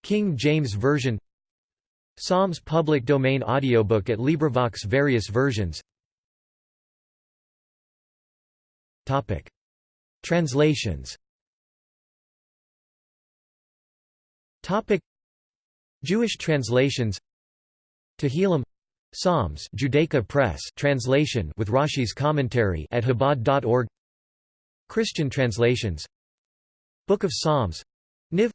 King James Version. Psalms public domain audiobook at LibriVox various versions. Topic: Translations. Topic: Jewish translations. Tehillim Psalms Judaica Press translation with Rashi's commentary at Chabad.org Christian translations Book of Psalms Niv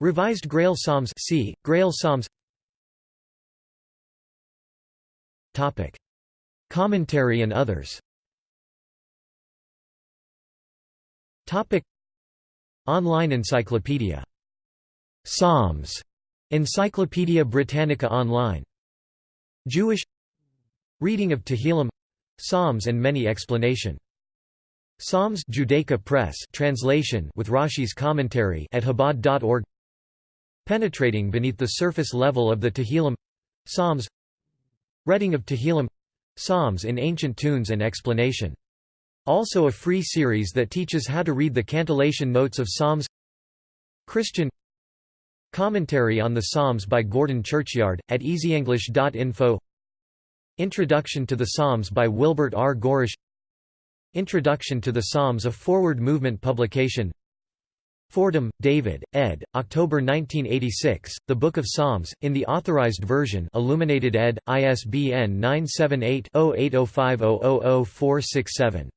Revised Grail Psalms C Grail Psalms. Topic. Commentary and others Topic. Online encyclopedia Psalms Encyclopædia Britannica Online Jewish Reading of Tehillim Psalms and many explanation. Psalms Judaica Press translation with Rashi's commentary at Chabad.org Penetrating beneath the surface level of the Tehillim Psalms Reading of Tehillim Psalms in ancient tunes and explanation. Also a free series that teaches how to read the cantillation notes of Psalms. Christian Commentary on the Psalms by Gordon Churchyard, at easyenglish.info Introduction to the Psalms by Wilbert R. Gawrisch Introduction to the Psalms a forward movement publication Fordham, David, ed., October 1986, The Book of Psalms, in the Authorized Version Illuminated ed., ISBN 978 0805000467